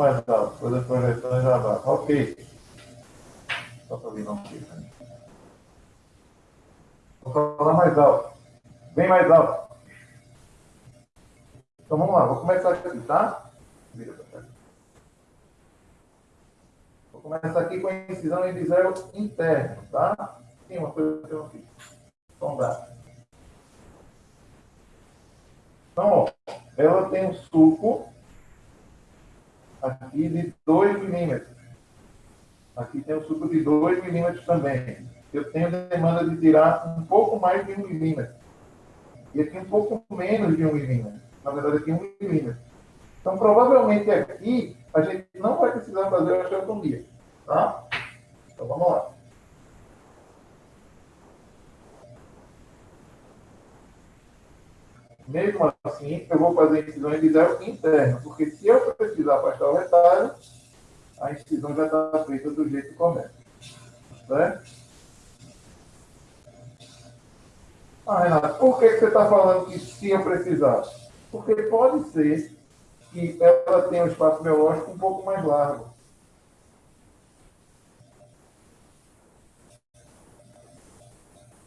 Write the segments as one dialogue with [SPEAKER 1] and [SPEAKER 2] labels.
[SPEAKER 1] mais alto, depois a projeção já vai. Ok. Só para vir não aqui. Vou falar mais alto. Bem mais alto. Então vamos lá, vou começar aqui, tá? Vou começar aqui com a incisão em zero interno, tá? Tem uma coisa que eu não fiz. Sondar. Então, ó, ela tem um suco aqui de 2 milímetros. Aqui tem um suco de 2 milímetros também. Eu tenho demanda de tirar um pouco mais de 1 um milímetro. E aqui um pouco menos de 1 um milímetro. Na verdade, aqui 1 um milímetro. Então, provavelmente aqui, a gente não vai precisar fazer a osteotomia. Tá? Então, vamos lá. Mesmo assim, eu vou fazer incisões de zero interno, porque se eu precisar afastar o retalho, a incisão já está feita do jeito correto. Certo? Ah, Renato, por que você está falando que se eu precisar? Porque pode ser que ela tenha um espaço biológico um pouco mais largo.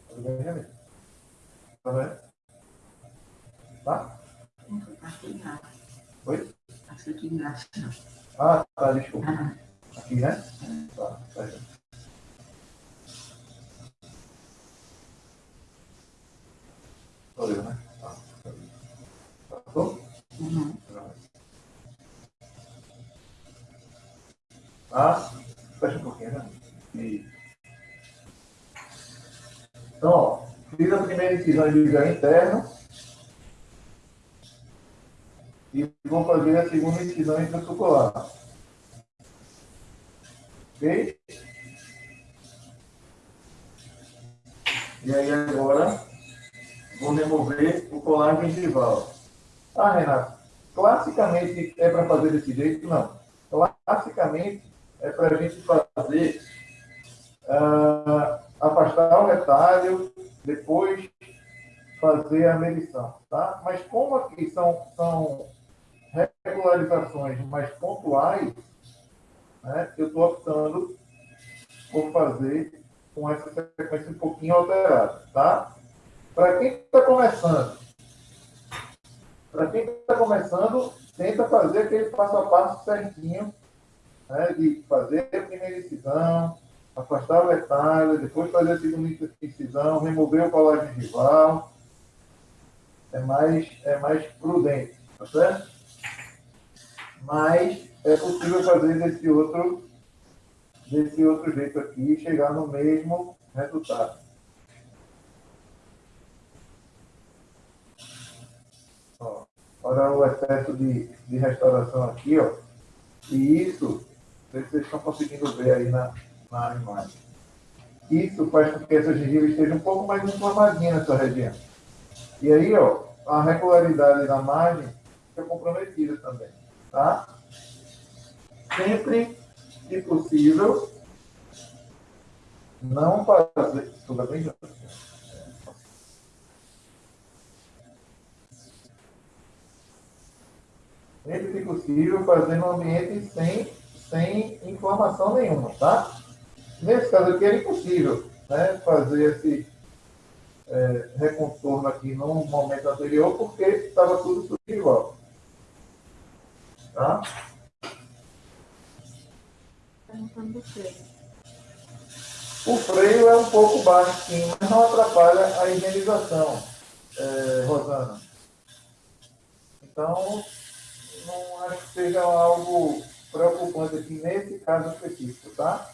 [SPEAKER 1] Tá vendo? Tá?
[SPEAKER 2] Aqui embaixo.
[SPEAKER 1] Oi?
[SPEAKER 2] Aqui embaixo.
[SPEAKER 1] Ah, tá, desculpa. Ah. Aqui, né? Tá, tá. Valeu, né? Tá. Passou?
[SPEAKER 2] Uhum.
[SPEAKER 1] Ah, fecha um pouquinho, né? E... Então, ó, fiz a primeira incisão de ligar interno. Vou fazer a segunda incisão intrasucular. Ok? E aí agora vou remover o colar gengival. Ah, Renato, classicamente é para fazer desse jeito? Não. Classicamente é para a gente fazer uh, afastar o retalho, depois fazer a medição, tá? Mas como aqui são, são regularizações mais pontuais, né, eu estou optando por fazer com essa sequência um pouquinho alterada, tá? Para quem está começando, para quem está começando, tenta fazer aquele passo a passo certinho, né, de fazer a primeira incisão, afastar o retalho, depois fazer a segunda incisão, remover o colágeno rival. É mais, é mais prudente, tá certo? Mas é possível fazer desse outro, desse outro jeito aqui e chegar no mesmo resultado. Ó, olha o excesso de, de restauração aqui, ó. E isso, vocês estão conseguindo ver aí na, na imagem. Isso faz com que essa gengiva esteja um pouco mais inflamadinha nessa região. E aí, ó, a regularidade da margem fica comprometida também, tá? sempre que possível, não fazer. Tudo bem, Sempre que possível, fazer no ambiente sem, sem inflamação nenhuma, tá? Nesse caso aqui era impossível né, fazer esse é, recontorno aqui no momento anterior, porque estava tudo igual. Tá? O freio é um pouco baixo, sim, mas não atrapalha a higienização, é, Rosana. Então, não acho que seja algo preocupante aqui nesse caso específico, tá?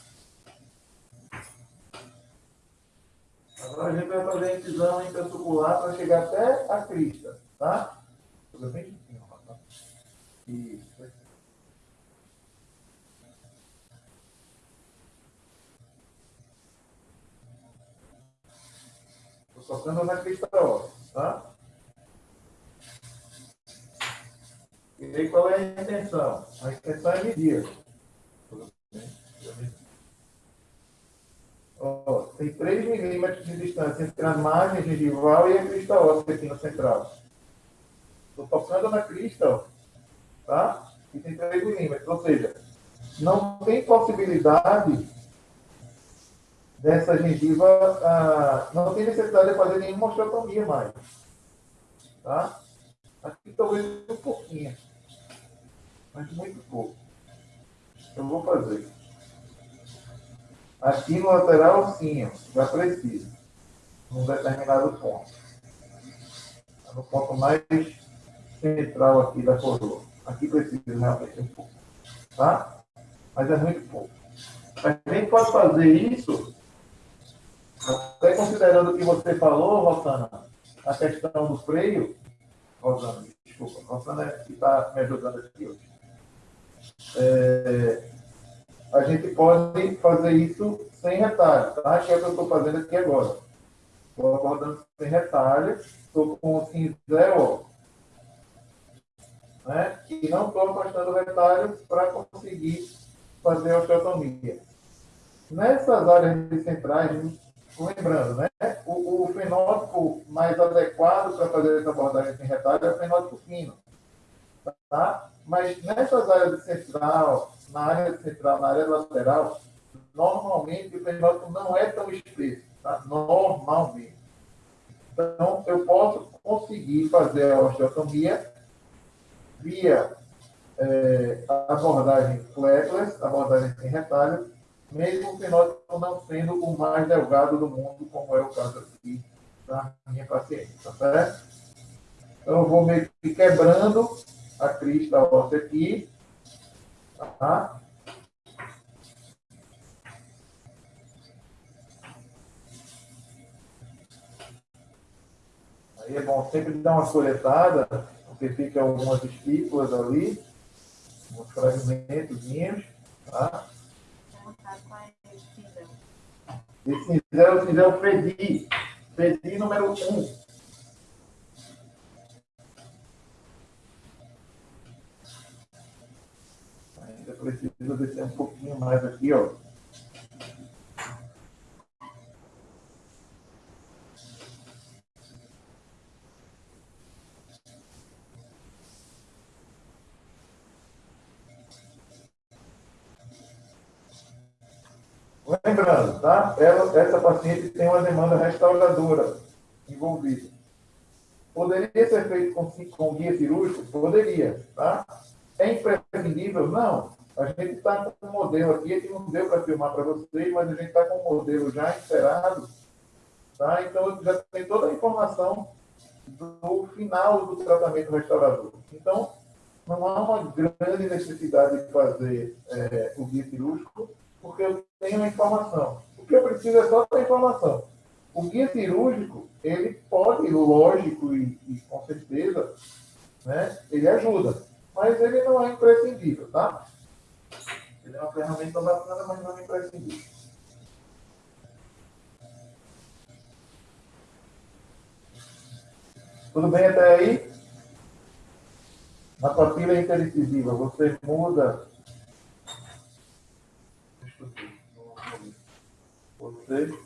[SPEAKER 1] Agora a gente vai fazer a incisão intrasucular para chegar até a crista, tá? Bem? Isso. Tocando na crista óssea, tá? E aí qual é a intenção? A intenção é medir. Tem 3 milímetros de distância entre a margem gengival e a crista óssea aqui no central. Estou tocando na crista, ó, tá? e tem 3 milímetros. Ou seja, não tem possibilidade dessa gengiva, ah, não tem necessidade de fazer nenhuma osteotomia mais. Tá? Aqui talvez um pouquinho, mas muito pouco. Eu vou fazer. Aqui no lateral, sim, já precisa, num determinado ponto. No ponto mais central aqui da coroa. Aqui precisa realmente um pouco. Tá? Mas é muito pouco. A gente pode fazer isso, até considerando o que você falou, Rosana, a questão do freio. Rosana, desculpa. Rosana é que está me ajudando aqui hoje. É, a gente pode fazer isso sem retalho, tá? Que é o que eu estou fazendo aqui agora. Estou abordando sem retalho, estou com o cinzel, né? E não estou afastando retalhos para conseguir fazer a osteotomia. Nessas áreas centrais, lembrando, né? O, o fenótipo mais adequado para fazer essa abordagem sem retalho é o fenótipo fino. Tá? Mas nessas áreas central, na área central, na área lateral, normalmente o fenótipo não é tão espesso. Tá? Normalmente. Então, eu posso conseguir fazer a osteotomia via é, abordagem fleckless, abordagem sem retalho, mesmo o fenótipo não sendo o mais delgado do mundo, como é o caso aqui da minha paciente, tá certo? Então, eu vou meio que quebrando a crista óssea aqui, tá? Aí é bom sempre dar uma coletada, porque fica algumas espículas ali, uns fragmentos, tá? É o cinzel Fedi. Fedi número 1. Um. Ainda preciso descer um pouquinho mais aqui, ó. Lembrando, tá? Ela, essa paciente tem uma demanda restauradora envolvida. Poderia ser feito com, com guia cirúrgico? Poderia, tá? É imprescindível? Não. A gente está com um modelo aqui, que não deu para filmar para vocês, mas a gente está com um modelo já inserido, tá? Então, já tem toda a informação do final do tratamento restaurador. Então, não há uma grande necessidade de fazer é, o guia cirúrgico, porque eu tenho a informação. O que eu preciso é só da informação. O guia cirúrgico, ele pode, lógico e, e com certeza, né, ele ajuda, mas ele não é imprescindível, tá? Ele é uma ferramenta bacana, mas não é imprescindível. Tudo bem até aí? Na papila interdicisiva, você muda Você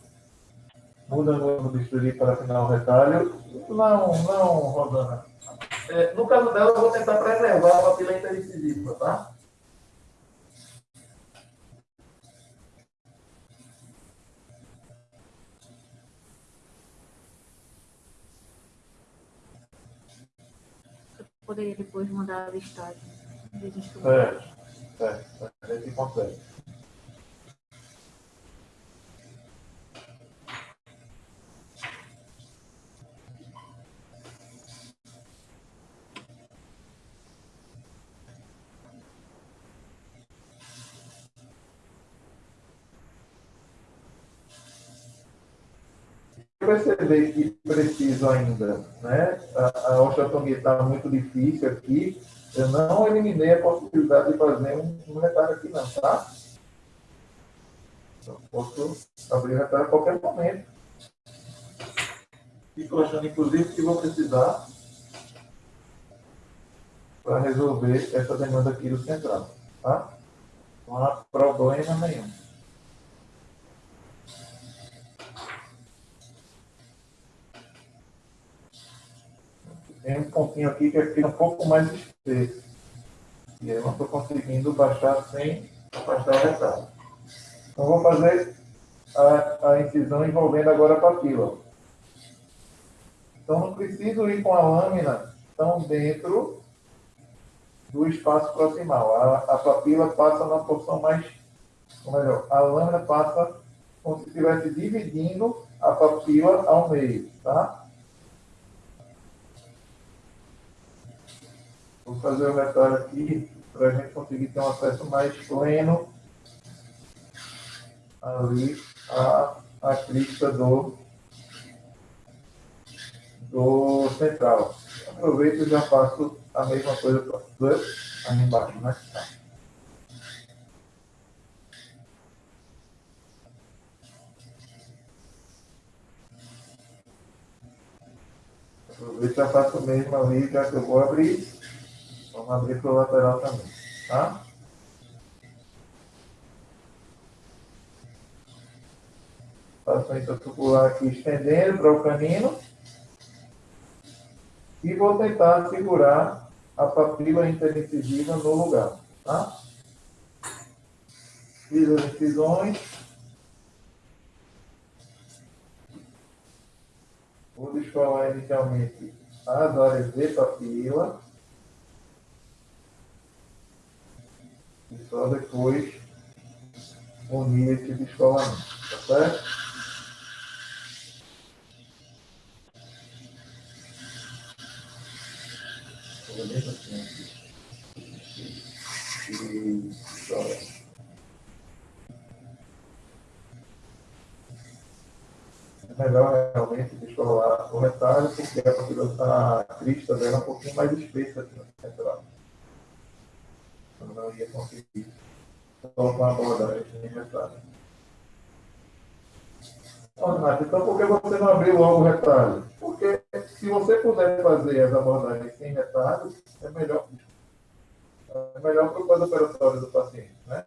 [SPEAKER 1] muda no bisturi para final retalho. Não, não, Rosana. É, no caso dela, eu vou tentar preservar a papila intericisiva, tá?
[SPEAKER 2] Eu poderia depois mandar a listagem.
[SPEAKER 1] É, é, a gente consegue. Perceber que preciso ainda, né? A, a osteotomia está muito difícil aqui, eu não eliminei a possibilidade de fazer um, um retalho aqui não, tá? Então, posso abrir o retalho a qualquer momento. Fico achando, inclusive, que vou precisar para resolver essa demanda aqui do central, tá? Não há problema nenhum. Tem um pontinho aqui que fica um pouco mais espesso. E eu não estou conseguindo baixar sem afastar o retalho. Então, vou fazer a, a incisão envolvendo agora a papila. Então, não preciso ir com a lâmina tão dentro do espaço proximal. A, a papila passa na porção mais, ou melhor, a lâmina passa como se estivesse dividindo a papila ao meio, tá? Vou fazer o retalho aqui para a gente conseguir ter um acesso mais pleno ali a, a crista do, do central. Aproveito e já faço a mesma coisa para ali embaixo, né? Aproveito e já faço mesmo ali, já que eu vou abrir. Vamos abrir para o lateral também, tá? Faço a intracular aqui estendendo para o canino. E vou tentar segurar a papila interincisiva no lugar, tá? Fiz as incisões. Vou descolar inicialmente as áreas de papila. Só depois unir esse descolamento, tá certo? É melhor realmente descolar o retalho, porque a, a crista dela é um pouquinho mais espessa aqui no central. Não ia conseguir colocar a borda em retalho. então por que você não abriu logo o retalho? Porque se você puder fazer as abordagens sem retalho, é melhor. É melhor para o pós-operatório do paciente. Né?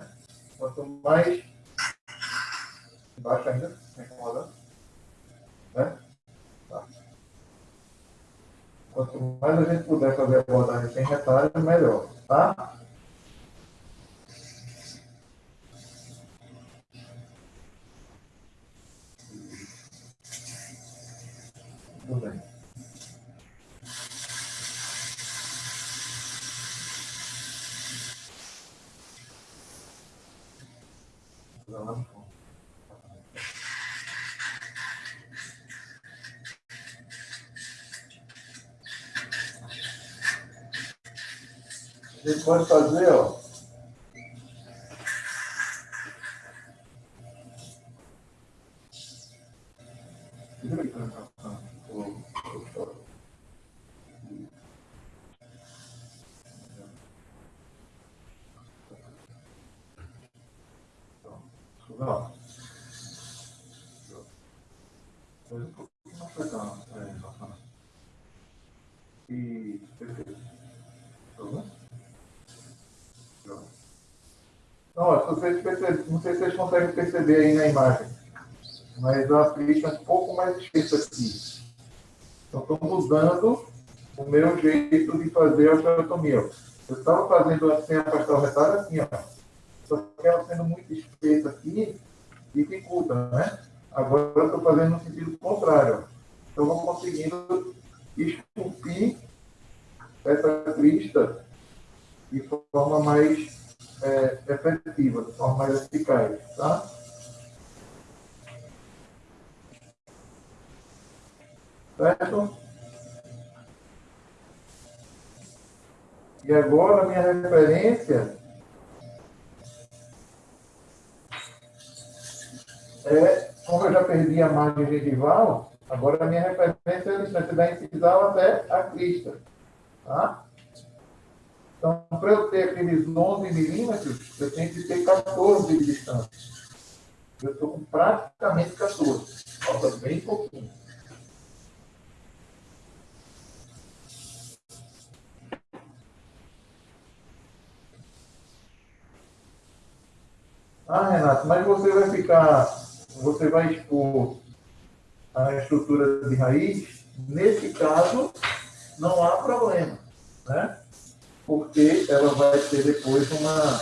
[SPEAKER 1] Quanto mais. Embaixo ainda, incomodando. Né? Tá. Quanto mais a gente puder fazer a abordagem sem retalho, melhor. Tá? Tudo bem. Gente pode fazer, ó. Vocês percebem, não sei se vocês conseguem perceber aí na imagem, mas a pista é um pouco mais espessa aqui. Então, estou mudando o meu jeito de fazer a osteotomia. Eu estava fazendo assim, afastar o retalho assim, ó. Só que ela sendo muito espessa aqui, dificulta, né? Agora eu estou fazendo no sentido contrário. Então, eu vou conseguindo esculpir essa crista de forma mais é, efetiva, de forma mais eficaz, tá? Certo? E agora minha referência é, como eu já perdi a margem gengival, agora a minha referência é a distância da incisal até a crista. Tá? Então, para eu ter aqueles 11 milímetros, eu tenho que ter 14 de distância. Eu estou com praticamente 14. Falta bem pouquinho. Ah, Renato, mas você vai ficar, você vai expor a estrutura de raiz. Nesse caso, não há problema, né? Porque ela vai ter depois uma,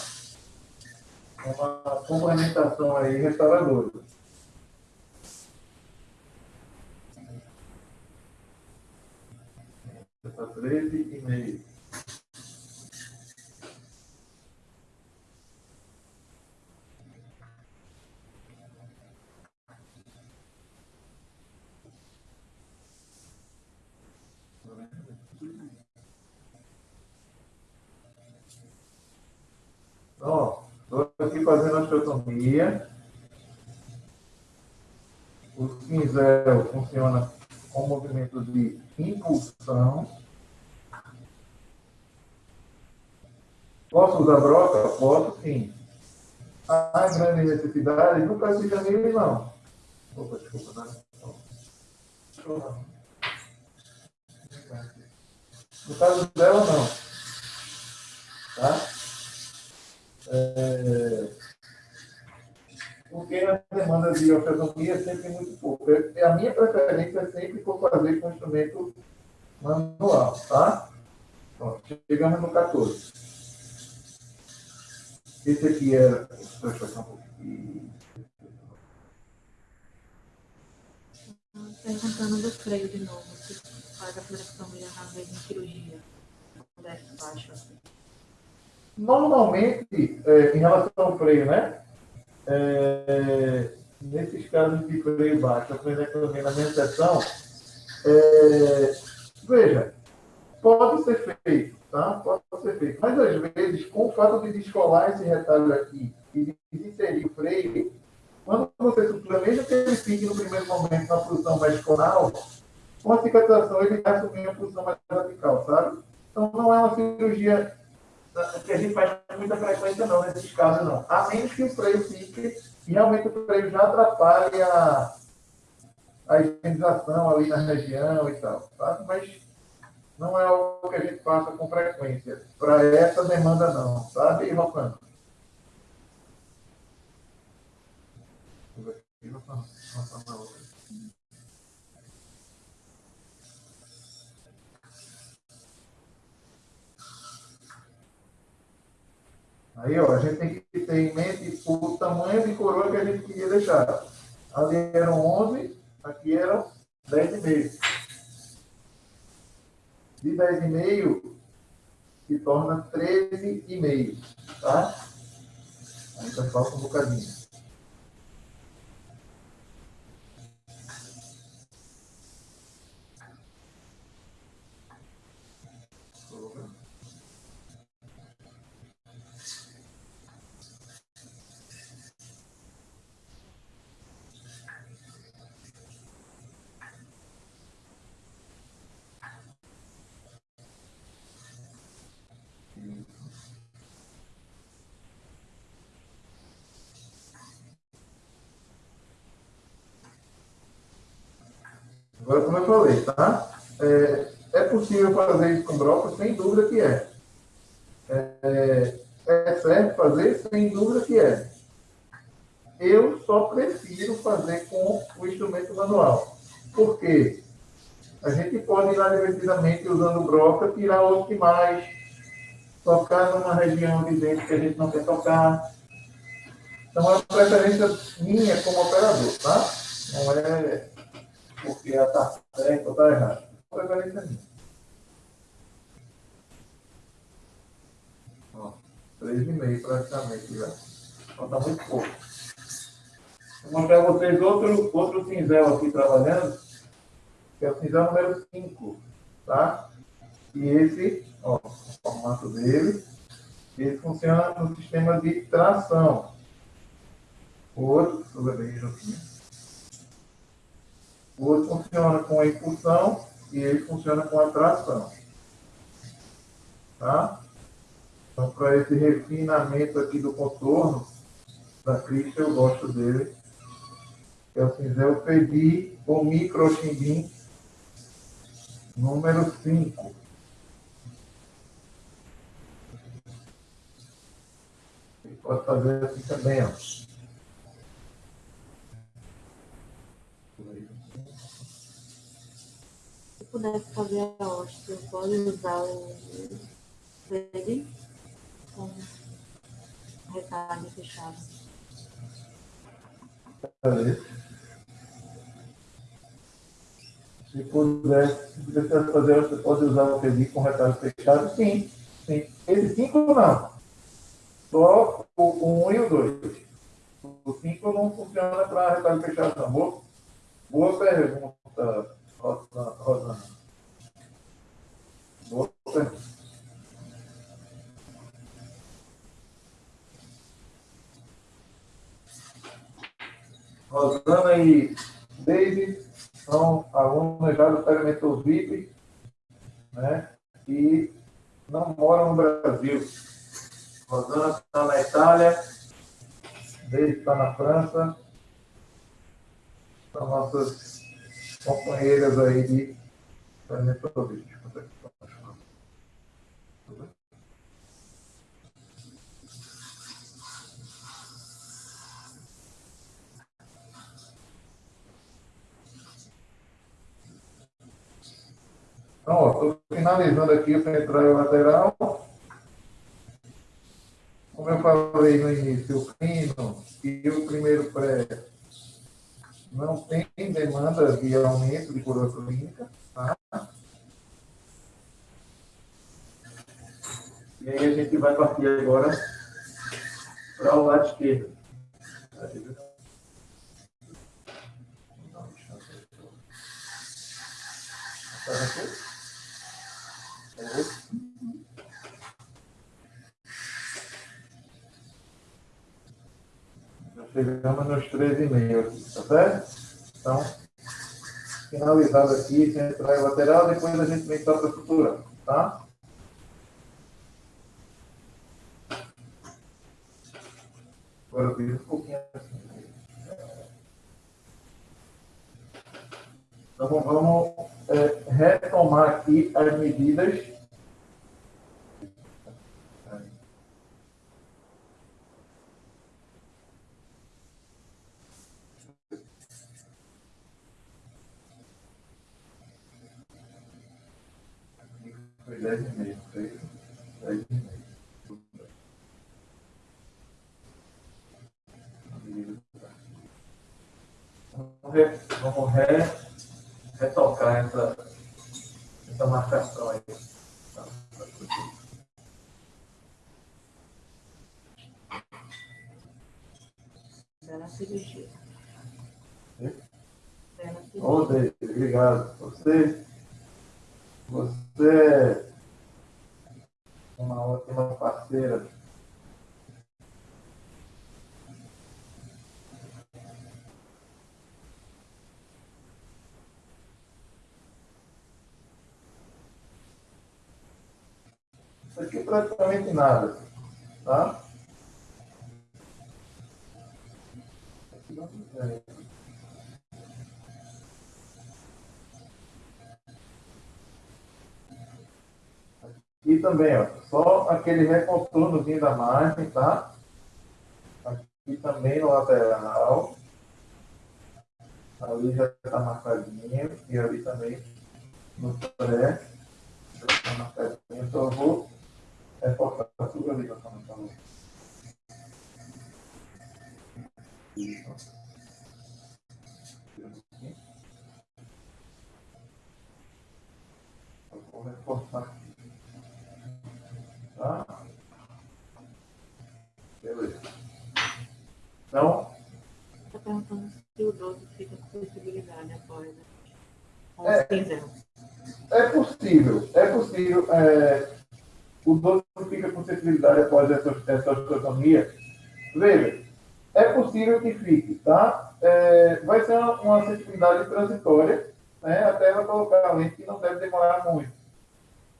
[SPEAKER 1] uma complementação aí restauradora. Está 13,5. Ó, estou aqui fazendo a osteotomia. O cinzel funciona com movimento de impulsão. Posso usar broca? Posso sim. Há grande necessidade? No caso de não. Opa, desculpa, né? No caso dela, não. Tá? É, porque na demanda de ortodoncia é sempre muito pouco. É, a minha preferência é sempre for fazer com instrumento manual, tá? Pronto, chegamos no 14. Esse aqui era. Deixa eu um.
[SPEAKER 2] Perguntando do freio de novo, se faz a flexotomia na vez em cirurgia. Desce baixo assim.
[SPEAKER 1] Normalmente, é, em relação ao freio, né? É, nesses casos de freio baixo, a frenectomia na minha sessão, é, veja, pode ser feito, tá? Pode ser feito. Mas às vezes, com o fato de descolar esse retalho aqui e inserir o freio, quando você planeja que ele fique no primeiro momento na posição mais conal, com a cicatrização ele vai assumir a posição mais radical, sabe? Então não é uma cirurgia que a gente faz com muita frequência não, nesses casos não. A menos que o freio fique e realmente o freio já atrapalhe a, a higienização ali na região e tal, tá? Mas não é algo que a gente faça com frequência. Para essa demanda não, sabe, Rocano? Aí, ó, a gente tem que ter em mente o tamanho de coroa que a gente queria deixar. Ali eram 11, aqui eram 10,5. De 10,5 se torna 13,5, tá? Ainda falta um bocadinho. Agora, como eu falei, tá? É, é possível fazer isso com broca? Sem dúvida que é. é. É certo fazer? Sem dúvida que é. Eu só prefiro fazer com o instrumento manual. Por quê? A gente pode ir lá divertidamente usando broca, tirar o que mais, tocar numa região de dentro que a gente não quer tocar. Então, é uma preferência minha como operador, tá? Não é porque ela está certa ou está errada. Preferência minha. Ó, 3,5 praticamente já. Falta muito pouco. Vou mostrar a vocês outro, outro cinzel aqui trabalhando, que é o cinzel número 5, tá? E esse, ó, o formato dele, ele funciona no sistema de tração. O outro, ver bem juntinho. Outro funciona com a impulsão e ele funciona com a tração. Tá? Então, para esse refinamento aqui do contorno da crista, eu gosto dele. É o cinzel Pedi ou microchimbim número 5. Pode fazer assim também, ó.
[SPEAKER 2] Pudesse fazer a hóstia, pode usar o Segue com retalho fechado.
[SPEAKER 1] Se puder, se puder fazer, você pode usar o pedido com retalho fechado? Sim, sim. Esse 5 não. Só o 1 um e o 2. O 5 não funciona para retalho fechado, não. Boa, boa pergunta, Boa pergunta. Rosana e David são alunos já do Perimeter VIP, né? E não moram no Brasil. Rosana está na Itália, David está na França. São nossas companheiras aí de VIP. Então, estou finalizando aqui o central lateral. Como eu falei no início, o clino e o primeiro pré não tem demanda de aumento de coroa clínica. Tá? E aí a gente vai partir agora para o lado esquerdo. Tá aqui? Chegamos nos 13,5, tá certo? Então, finalizado aqui, central e lateral, depois a gente vem para a estrutura, tá? Agora eu um pouquinho assim. Então, vamos é, retomar aqui as medidas Foi 10 e meio, foi 10 e meio. Vamos, re, retocar essa, essa marcação aí.
[SPEAKER 2] Bela cirurgia.
[SPEAKER 1] Bela cirurgia. obrigado. Você você é uma ótima parceira. Isso aqui é praticamente nada, tá? E também, ó, só aquele recontornozinho da margem, tá? Aqui também no lateral. Ali já está marcadinho. E ali também no pré. Já está marcadinho. Então eu vou reforçar tudo ali para como falou. Isso. vou reforçar aqui. Tá? Beleza. Então.
[SPEAKER 2] Está perguntando se o 12 fica com possibilidade após
[SPEAKER 1] é, é possível, é possível. É, o 12 sensibilidade após essa, essa osteotomia. Veja, é possível que fique, tá? É, vai ser uma, uma sensibilidade transitória, né? Até ela colocar a lente que não deve demorar muito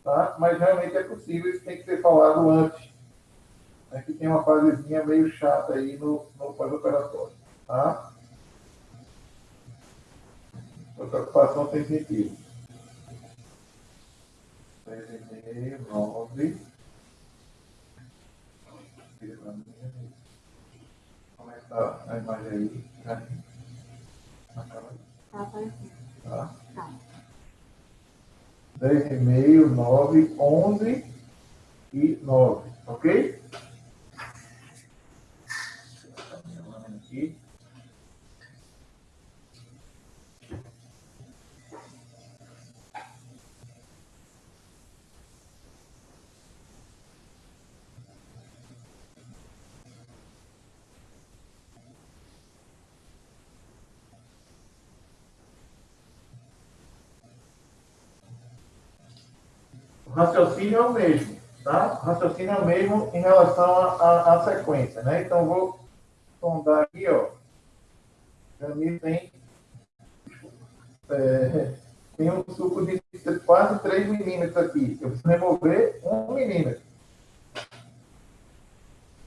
[SPEAKER 1] tá? mas realmente é possível, isso tem que ser falado antes. É que tem uma fasezinha meio chata aí no, no pós-operatório. Tá? A preocupação tem sentido. 3,5, 9. Como é que tá a imagem aí?
[SPEAKER 2] Tá aparecendo. Tá? Tá.
[SPEAKER 1] 10,5, 9, 11 e 9, ok? Aqui. Raciocínio é o mesmo, tá? O raciocínio é o mesmo em relação à sequência, né? Então, vou sondar aqui, ó. Camille tem, é, tem um suco de quase 3 milímetros aqui. Eu preciso remover 1 milímetro.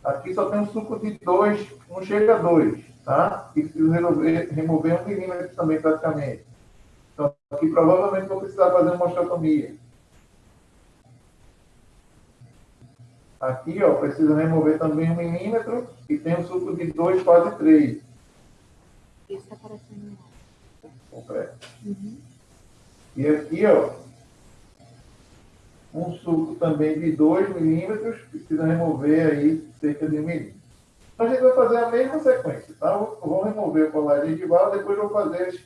[SPEAKER 1] Aqui só tem um suco de 2, não chega a 2, tá? E preciso remover, remover 1 milímetro também, praticamente. Então, aqui provavelmente vou precisar fazer uma osteotomia. Aqui, ó, precisa remover também um milímetro e tem um suco de 2, quase 3.
[SPEAKER 2] Isso está aparecendo
[SPEAKER 1] Completo.
[SPEAKER 2] uhum.
[SPEAKER 1] E aqui, ó, um suco também de 2 milímetros, precisa remover aí cerca de 1 milímetro. Então, a gente vai fazer a mesma sequência, tá? Eu vou remover o colar gengival, depois eu vou fazer as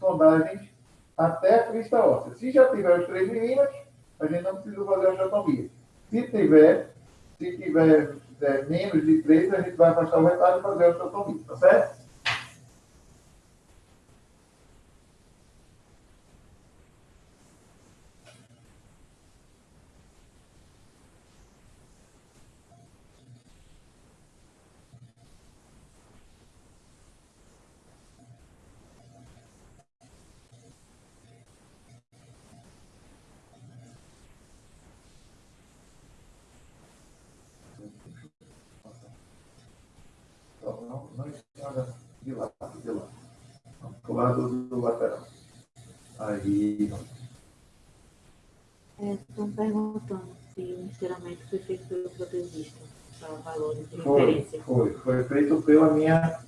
[SPEAKER 1] sondagens até a crista óssea. Se já tiver os 3 milímetros, a gente não precisa fazer a osteotomia. Se tiver, se tiver é, menos de 3, a gente vai afastar o retalho e fazer a osteotomia, tá certo? Não, não, não esquenta de lado, de lado. Do lado do lateral. Aí,
[SPEAKER 2] É, estão perguntando enceramento foi feito pelo protesista, para valores de
[SPEAKER 1] foi,
[SPEAKER 2] referência.
[SPEAKER 1] foi, foi feito pela minha,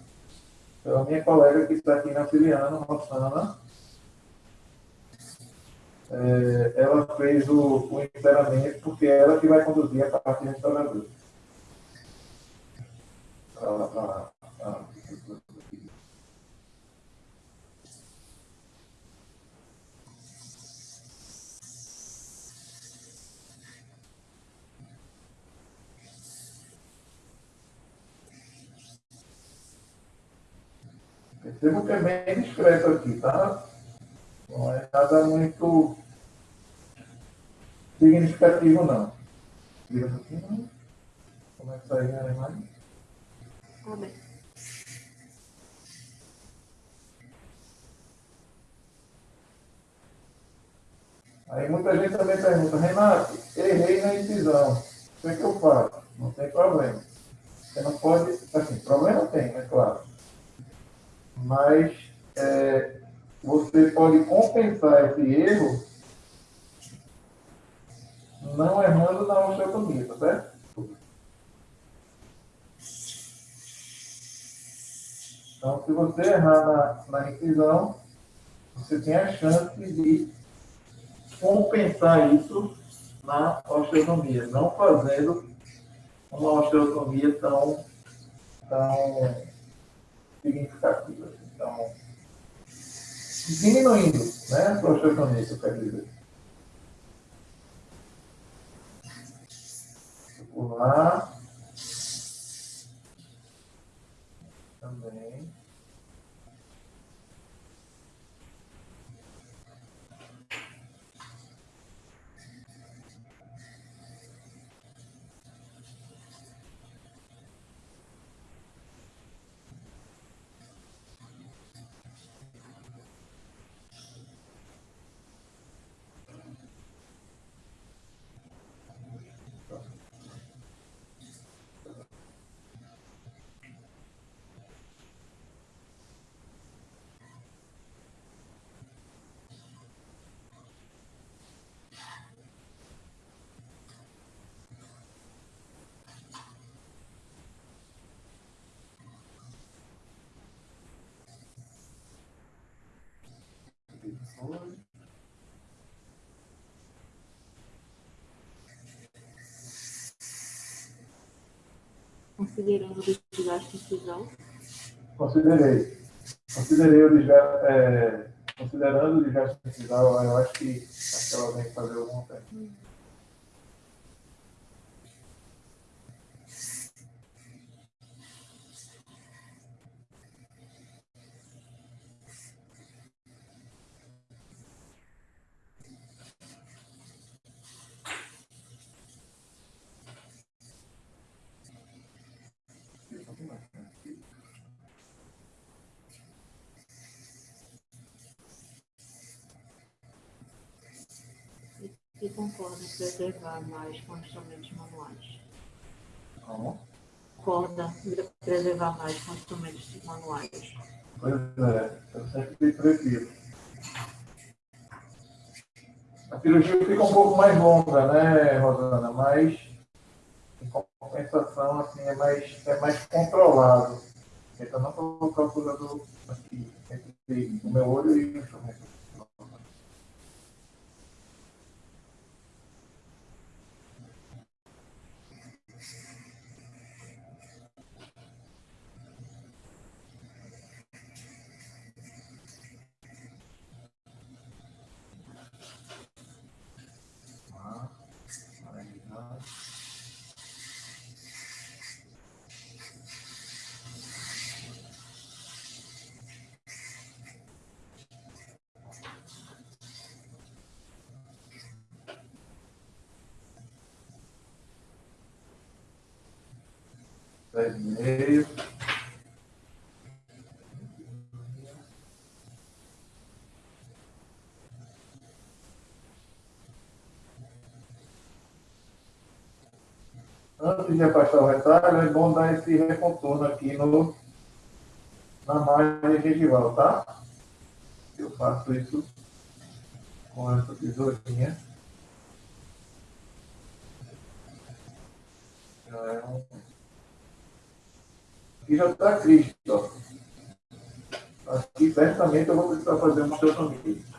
[SPEAKER 1] pela minha colega que está aqui na Filiana, Rossana. É, ela fez o, o encerramento porque é ela que vai conduzir a parte restauradora. A, a, a, Percebo que é bem discreto aqui, tá? Não é nada muito significativo, não. Vira um pouquinho. Como é que sai a imagem?
[SPEAKER 2] Tá bem.
[SPEAKER 1] Aí muita gente também pergunta, Renato, errei na incisão. O que é que eu faço? Não tem problema. Você não pode. Assim, problema tem, é claro. Mas é, você pode compensar esse erro não errando na osteotomia, tá certo? Então, se você errar na, na incisão, você tem a chance de compensar isso na osteotomia, não fazendo uma osteotomia tão, tão significativa. Diminuindo né, a osteotomia, que eu quero dizer. Por lá. Também.
[SPEAKER 2] Considerando o desgaste incisal?
[SPEAKER 1] Considerei. Considerei o desgaste. É, considerando o desgaste incisal, eu acho que, acho que ela vem fazer alguma coisa.
[SPEAKER 2] Em preservar mais com instrumentos manuais?
[SPEAKER 1] Como?
[SPEAKER 2] Concorda em preservar mais com instrumentos manuais?
[SPEAKER 1] Pois é, eu sempre prefiro. A cirurgia fica um pouco mais longa, né, Rosana? Mas, em compensação, assim, é mais, é mais controlado. Tenta não colocar o curador aqui, entre o meu olho e o instrumento. Dez e meio. Antes de afastar o retalho, é bom dar esse recontorno aqui no, na margem gengival, tá? Eu faço isso com essa tesourinha. Já é um... Aqui já está Cristo. Aqui certamente eu vou precisar fazer osteotomia. Uma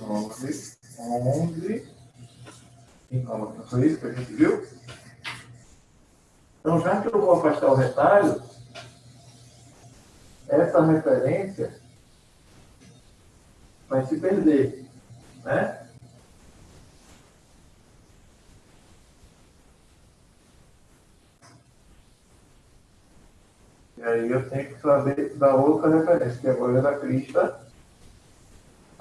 [SPEAKER 1] 9, 11. E coloca só isso que a gente viu. Então, já que eu vou afastar o retalho, essa referência vai se perder, né? E aí eu tenho que saber da outra referência, que agora é da crista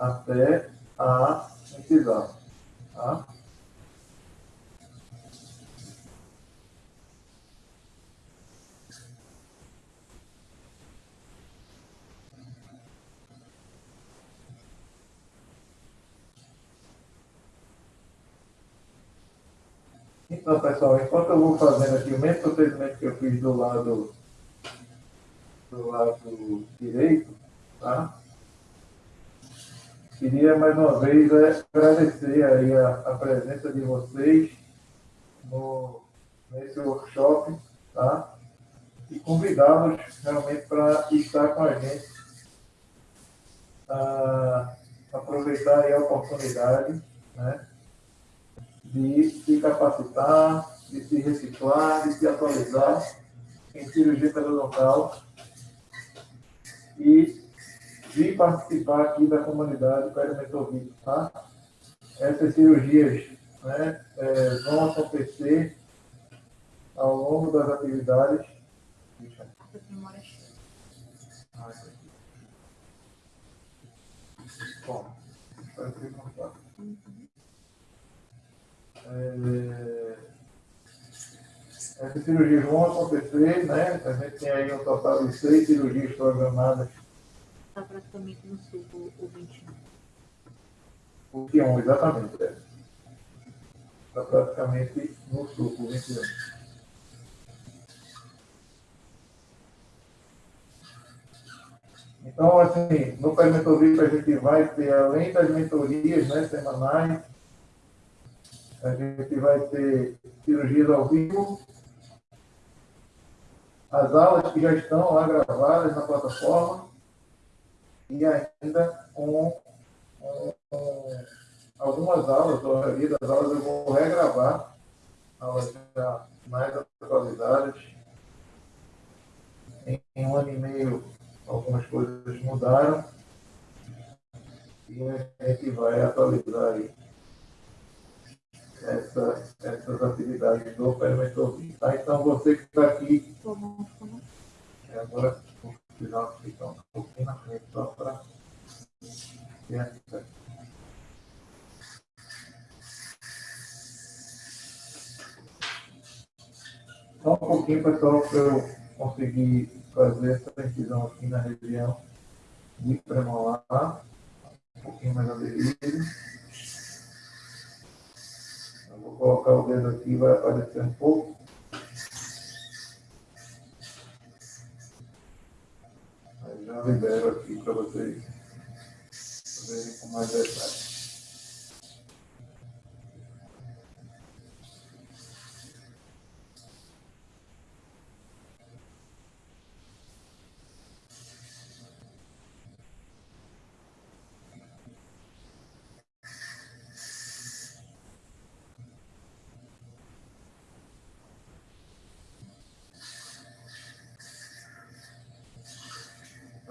[SPEAKER 1] até a incisão, tá? Então, pessoal, enquanto eu vou fazendo aqui o mesmo procedimento que eu fiz do lado do lado direito, tá? Queria mais uma vez é, agradecer aí a, a presença de vocês no, nesse workshop, tá? E convidá-los realmente para estar com a gente, a aproveitar aí a oportunidade, né? de se capacitar, de se reciclar, de se atualizar em cirurgia periodontal e de participar aqui da comunidade perimetorvite, tá? Essas cirurgias né, é, vão acontecer ao longo das atividades.
[SPEAKER 2] Cheia.
[SPEAKER 1] Bom. É... Essas cirurgias vão acontecer, né? A gente tem aí um total de seis cirurgias programadas.
[SPEAKER 2] Está praticamente no sul, o 21.
[SPEAKER 1] O 21, exatamente. É. Está praticamente no sul, o 21. Então, assim, no Perimentorista a gente vai ter, além das mentorias né, semanais, a gente vai ter cirurgias ao vivo, as aulas que já estão lá gravadas na plataforma e ainda com, com, com algumas aulas, a maioria das aulas eu vou regravar, aulas já mais atualizadas. Em, em um ano e meio, algumas coisas mudaram e a gente vai atualizar aí essa, essas atividades do Perimetrovim. Tá? Então, você que está aqui. Agora, vou precisar ficar um pouquinho na frente só para ter acesso. Só um pouquinho, pessoal, para eu conseguir fazer essa incisão aqui na região de premolar. Um pouquinho mais aderido. Vou colocar o dedo aqui, vai aparecer um pouco. Já libero aqui para vocês verem com mais detalhes.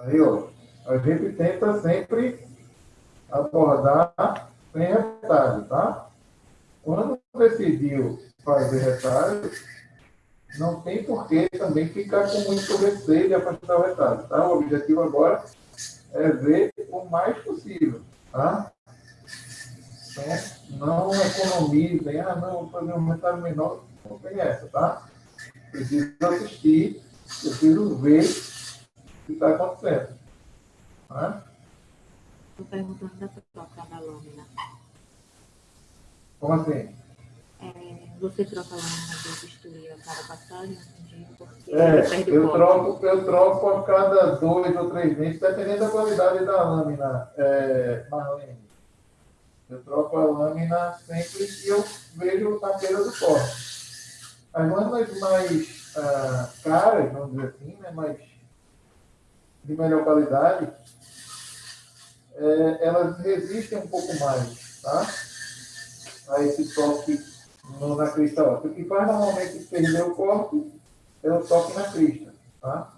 [SPEAKER 1] Aí, ó, a gente tenta sempre abordar sem retalho, tá? Quando decidiu fazer retalho, não tem por que também ficar com muito receio de afastar o retalho, tá? O objetivo agora é ver o mais possível, tá? Então, não economizem, ah, não, vou fazer um retalho menor, não tem essa, tá? Preciso assistir, preciso ver que está acontecendo.
[SPEAKER 2] Estou perguntando da troca da lâmina.
[SPEAKER 1] Como assim?
[SPEAKER 2] É, você troca a lâmina de bisturi a cada passagem? Porque
[SPEAKER 1] é, eu troco, eu troco a cada dois ou três meses, dependendo da qualidade da lâmina, é, Marlene. Eu troco a lâmina sempre que eu vejo a beira do corte. As lâminas mais ah, caras, vamos dizer assim, né, mais de melhor qualidade, é, elas resistem um pouco mais tá? a esse toque no, na crista óptica. O que faz normalmente perder o corpo é o toque na crista. Tá?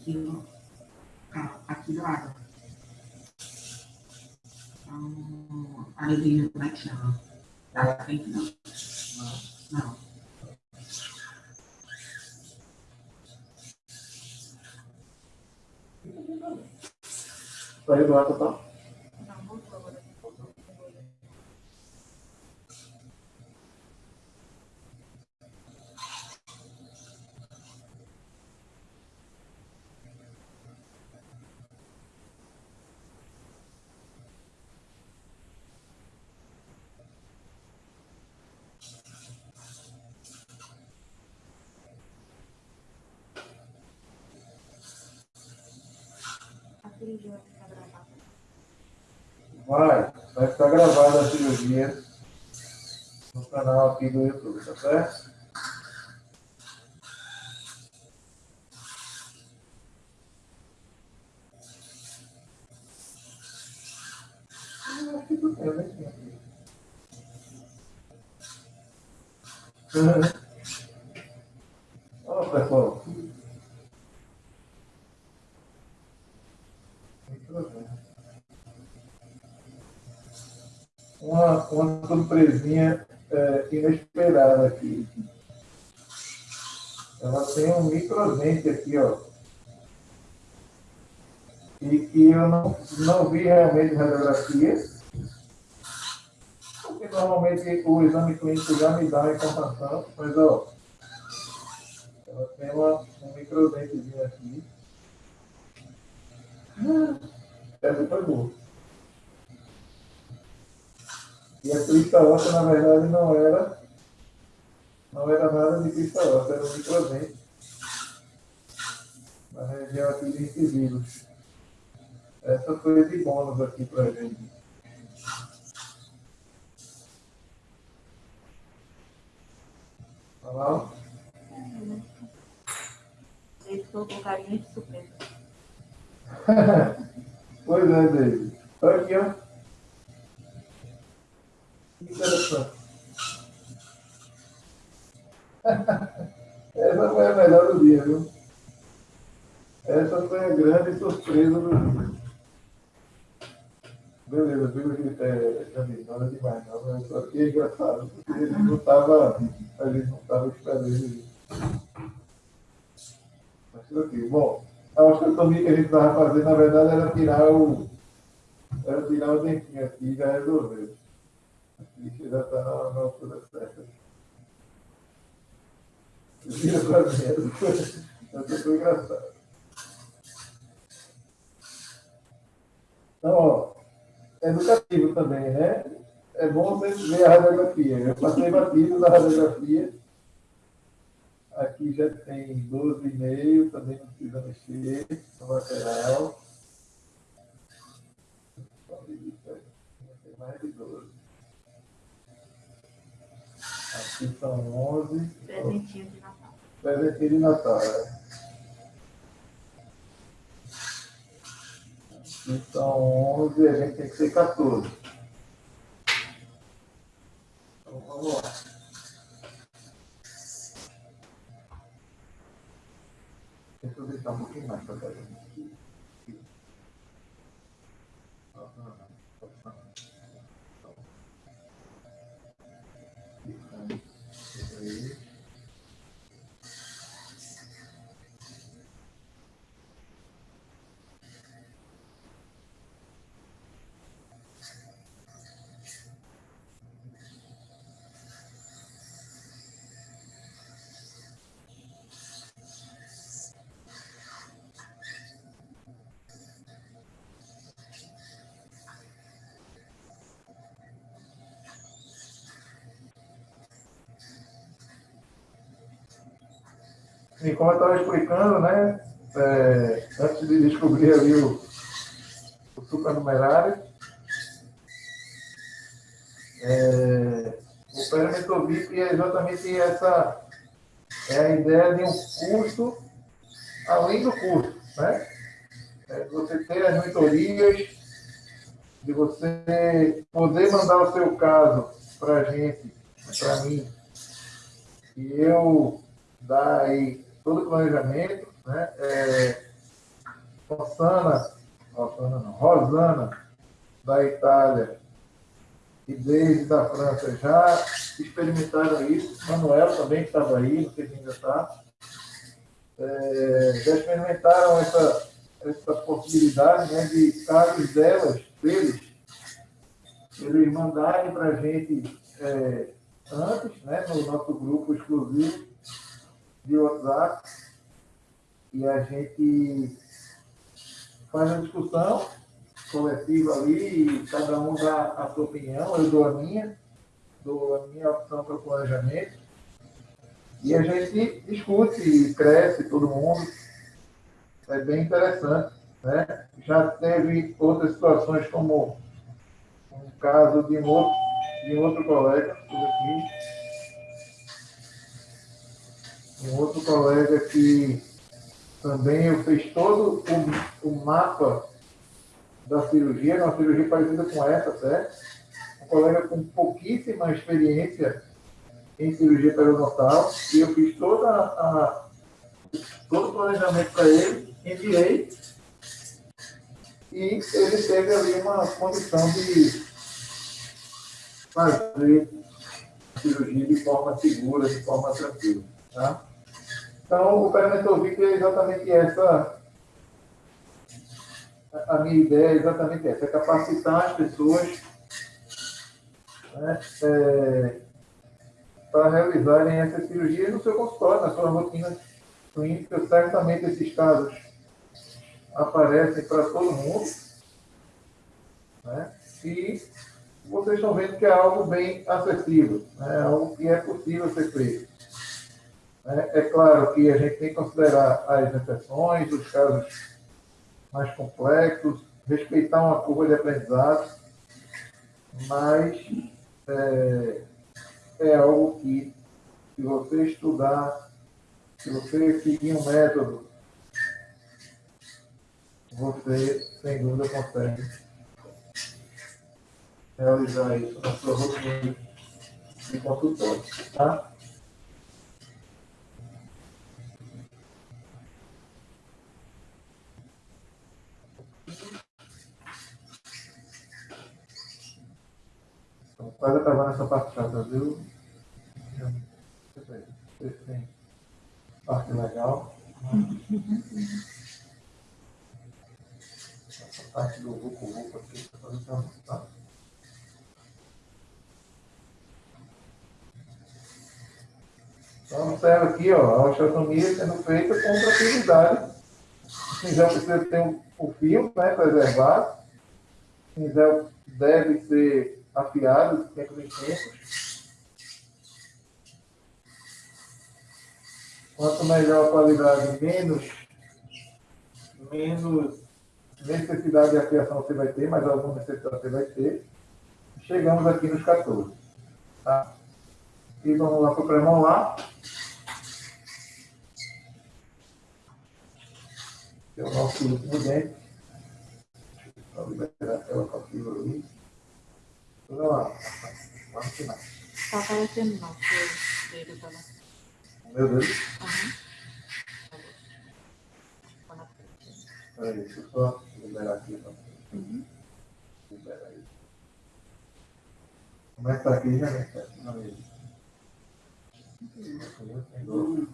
[SPEAKER 3] Aqui, aqui do lado. Então, a neblina, como é que? Da frente, não. Não.
[SPEAKER 1] cirurgia vai ficar gravada? Vai, vai ficar gravada a cirurgia no canal aqui do YouTube, tá certo? Eu acho que surpresinha é, inesperada aqui. Ela tem um microdente aqui, ó. E que eu não, não vi realmente radiografia. Porque normalmente o exame clínico já me dá a informação, mas ó, ela tem uma, um microdentezinho aqui. Essa foi boa. E a crista óssea, na verdade, não era, não era nada de crista óssea, era um microdente. Na região aqui de incisivos. Essa foi de bônus aqui para a gente. Tá lá?
[SPEAKER 2] Ele ficou com carinha de surpresa.
[SPEAKER 1] pois é, David. Olha aqui, ó. Interessante. Essa foi a melhor do dia, viu? Essa foi a grande surpresa do dia. Beleza, viu que é, nada demais, não, mas só que é engraçado, porque não estava, a gente não estava esperando isso. Mas tudo aqui. Bom, a osteotomia que a gente estava fazendo, na verdade, era tirar o. Era tirar o dentinho aqui e já resolveu. Aqui já está na, na altura certa. Vira para dentro. Essa foi engraçado. Então, ó, educativo também, né? É bom você ver a radiografia. Eu passei batido da radiografia. Aqui já tem 12,5, também não precisa mexer no lateral. Tem mais de 12. Aqui são 11.
[SPEAKER 2] Presentinho de Natal.
[SPEAKER 1] Presentinho de Natal. É. Aqui são 11, a gente tem que ser 14. E como eu estava explicando, né, é, antes de descobrir ali o, o supernumerário, é, o perimetro VIP é exatamente essa, é a ideia de um custo além do custo, né? É você ter as mentorias, de você poder mandar o seu caso para a gente, para mim, e eu dar aí todo o planejamento, né? É, Rosana, Rosana não, Rosana, da Itália, e desde da França já experimentaram isso. Manuel também estava aí, não sei se ainda está. É, já experimentaram essa, essa possibilidade né, de casos delas, deles, eles mandarem para a gente é, antes, né, no nosso grupo exclusivo de WhatsApp, e a gente faz uma discussão coletiva ali, e cada um dá a sua opinião, eu dou a minha, dou a minha opção para o planejamento, e a gente discute cresce todo mundo. É bem interessante. Né? Já teve outras situações, como um caso de um outro, de um outro colega, aqui, um outro colega que também eu fiz todo o, o mapa da cirurgia, uma cirurgia parecida com essa, certo? colega com pouquíssima experiência em cirurgia periodontal, e eu fiz toda a, todo o planejamento para ele, enviei, e ele teve ali uma condição de fazer cirurgia de forma segura, de forma tranquila. Tá? Então, o Perimentovic é exatamente essa. A minha ideia é exatamente essa: é capacitar as pessoas né, é, para realizarem essa cirurgia no seu consultório, na sua rotina clínica. Certamente esses casos aparecem para todo mundo. Né? E vocês estão vendo que é algo bem acessível, né? é algo que é possível ser feito. É, é claro que a gente tem que considerar as exceções, os casos mais complexos, respeitar uma curva de aprendizado, mas é, é algo que, se você estudar, se você seguir um método, você, sem dúvida, consegue realizar isso na sua rotina de consultório, tá? Quase acabando essa parte chata, viu? Parte legal. Essa parte do Vucu Vucu aqui, tá fazendo tá? Então, observa aqui, ó, a osteotomia sendo feita com tranquilidade. O cinzel precisa ter um, um fio né, preservado. O cinzel deve ser afiado tempos em tempos. Quanto melhor a qualidade, menos, menos necessidade de afiação você vai ter, mas alguma necessidade você vai ter. Chegamos aqui nos 14. Tá? E vamos lá para o premolar. Que é o nosso último dente. Para liberar aquela capítulo ali. Vamos lá. Vamos final.
[SPEAKER 2] Tá aparecendo não, que ele tá lá.
[SPEAKER 1] Meu Deus.
[SPEAKER 2] Aham.
[SPEAKER 1] Peraí, deixa eu só liberar aqui. Tá?
[SPEAKER 2] Uhum.
[SPEAKER 1] Libera aí. Como é que tá aqui, já né? Não, ele. São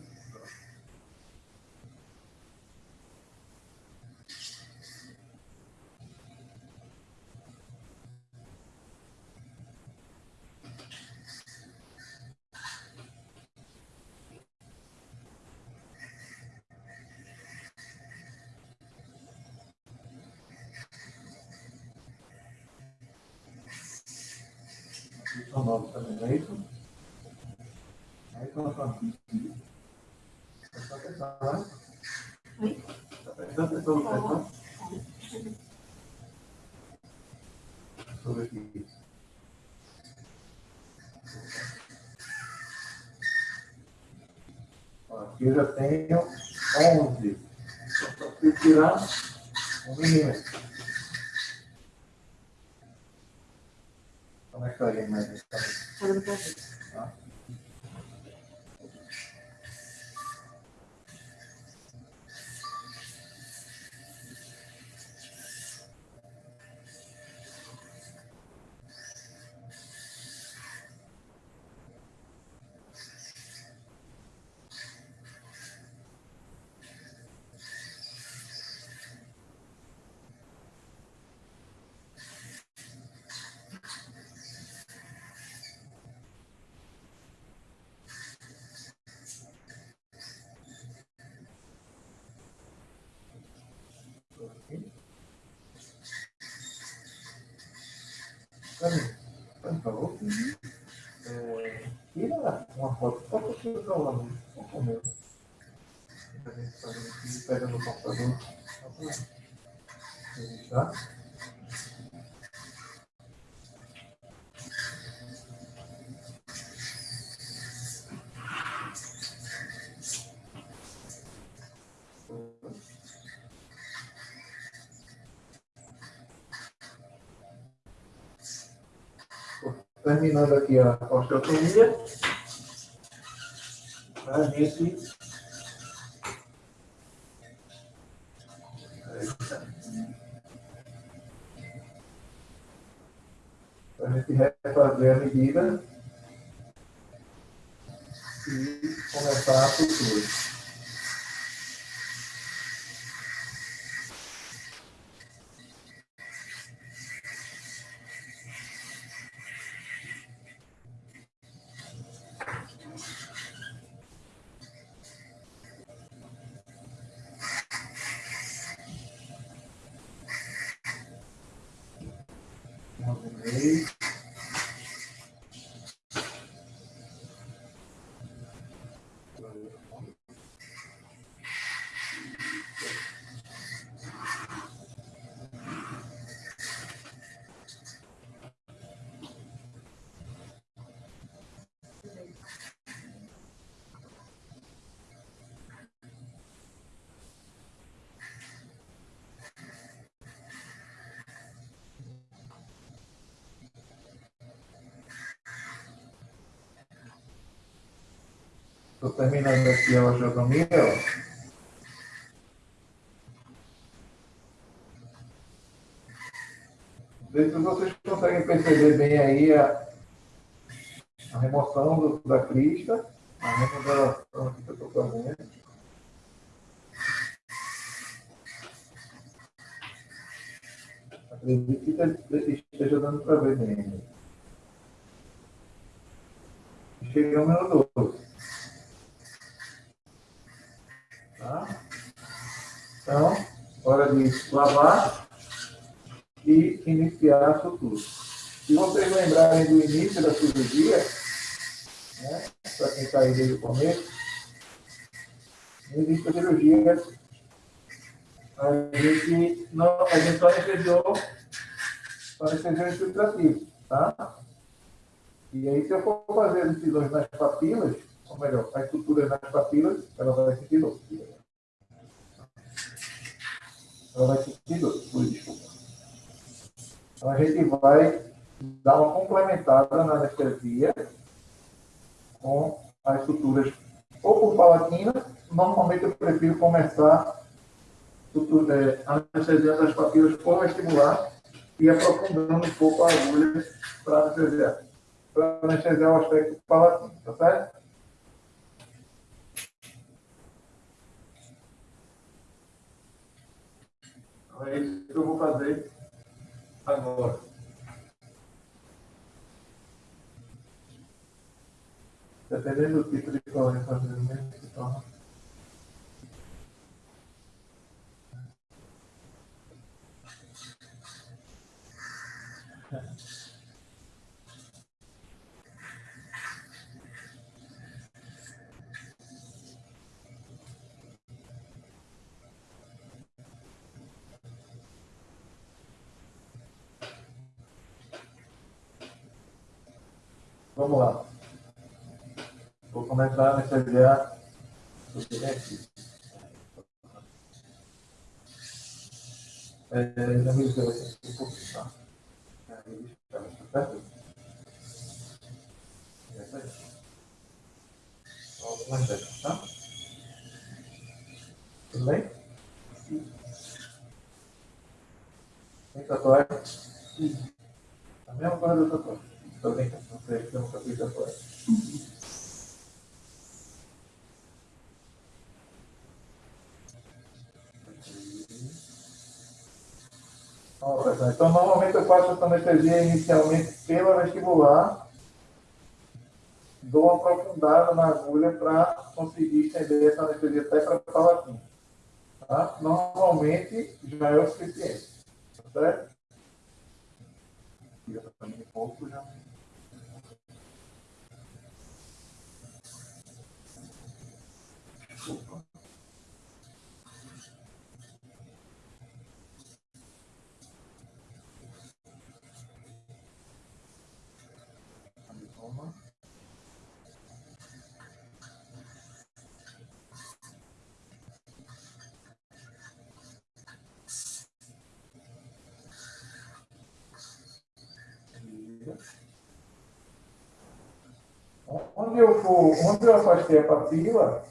[SPEAKER 1] eu já tenho 11. Só preciso tirar um milímetro. Para o seu celular, só com o meu. A gente fazendo aqui, pega no computador. Registrar. terminando aqui a osteotomia, a gente a gente refazer a medida e começar a sutura. Terminando aqui a ó. Não sei se vocês conseguem perceber bem aí a, a remoção do- da crista, a remodelação que eu estou fazendo. Acredito que te- esteja dando para ver bem. Chegamos no 12. Então, hora de lavar e iniciar a sutura. Se vocês lembrarem do início da cirurgia, né, para quem está aí desde o começo, no início da cirurgia, a gente, não, a gente só anestesiou, só anestesiou infiltrativo, tá? E aí, se eu for fazer as incisões nas papilas, ou melhor, a estrutura nas papilas, ela vai sentir dor. Ela vai por desculpa. Então, a gente vai dar uma complementada na anestesia com as suturas ou por palatina. Normalmente, eu prefiro começar sutura, é, anestesiando as papilas por vestibular e aprofundando um pouco a agulha para anestesiar para anestesiar o aspecto palatino, tá certo? Então é isso que eu vou fazer agora. Dependendo do tipo de colônia fazer o mesmo se torna. Vamos lá. Vou começar a anestesiar o silêncio. É, já me deu aqui um tá? Aí, tá certo? É isso aí. Algumas dessas, tá? Tudo bem? Tem tatuagem? A mesma coisa da tatuagem. Tô brincando, não sei, eu nunca fiz tatuagem. Ó, pessoal, Então, normalmente eu faço essa anestesia inicialmente pela vestibular, dou uma aprofundada na agulha para conseguir estender essa anestesia até para a palatina. Tá? Normalmente já é o suficiente. Tá certo? Onde eu for, onde eu afastei a papila,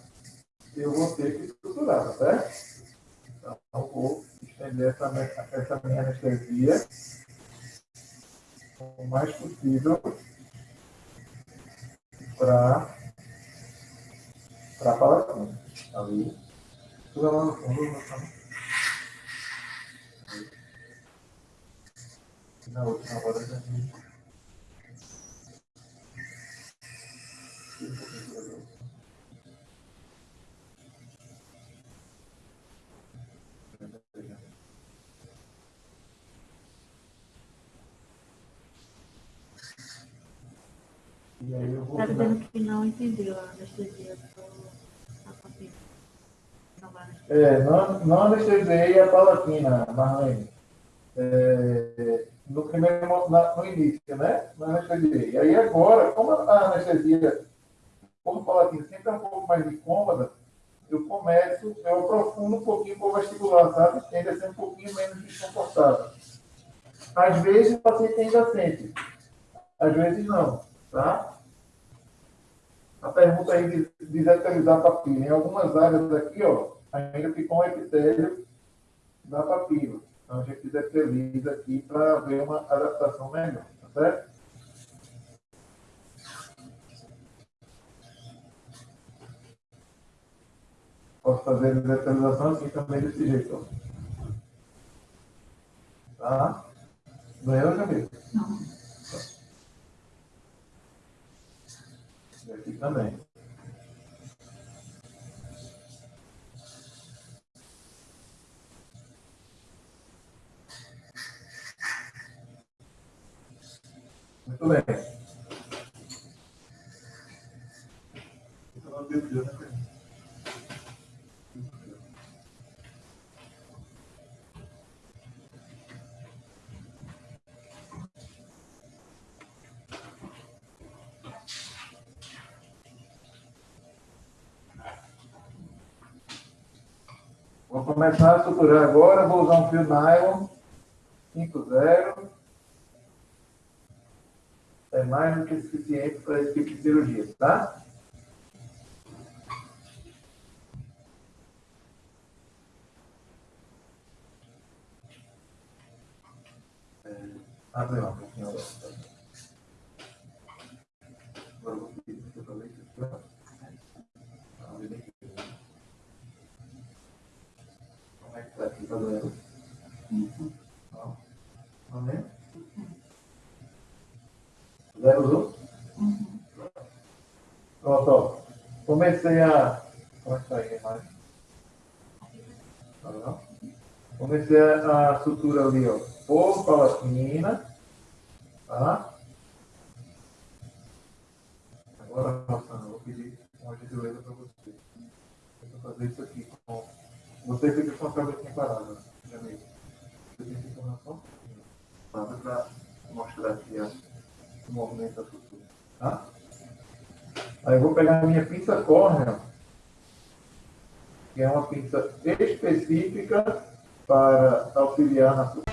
[SPEAKER 1] eu vou ter que estruturar, tá certo? Então, eu vou estender essa, essa minha anestesia o mais possível para para a palatina. Ali. Tudo lá no fundo, na outra hora também. E aí eu vou.
[SPEAKER 2] Tá dizendo que não entendeu a anestesia do.
[SPEAKER 1] É, não, não anestesiei a palatina, Marlene. É, no primeiro no início, né? Não anestesiei. E aí agora, como a anestesia, como palatina sempre é um pouco mais incômoda, eu começo, eu aprofundo um pouquinho o vestibular, sabe? Tende a ser um pouquinho menos desconfortável. Às vezes o paciente ainda sente, às vezes não, tá? A pergunta aí de desetelizar a papila. Em algumas áreas aqui, ó, ainda ficou um epitélio da papila. Então a gente desesteliza aqui para ver uma adaptação melhor, tá certo? Posso fazer a desesterilização assim também desse jeito, ó. Tá? Doeu, Jamil?
[SPEAKER 3] Não.
[SPEAKER 1] E aqui também. Muito bem. Começar a suturar agora, vou usar um fio nylon 5.0. É mais do que suficiente para esse tipo de cirurgia, tá? É, abre lá um pouquinho agora. tá? Agora eu vou pedir para você fazer isso aqui, ó. Abre bem aqui. Como é que tá aqui? Tá doendo? Ó. Tá vendo? Zero usou? Pronto, ó. Comecei a. É aí? Tá vendo? Comecei a, a sutura ali, ó. Por palatina. Tá? Agora, Rossana, eu vou pedir uma gentileza para você. Eu vou fazer isso aqui com. Você fica com a cabecinha parada, meu amigo. Você tem que tomar só um pouquinho. Parada para mostrar aqui ó, o movimento da sutura. Tá? Aí eu vou pegar a minha pinça córnea, que é uma pinça específica para auxiliar na,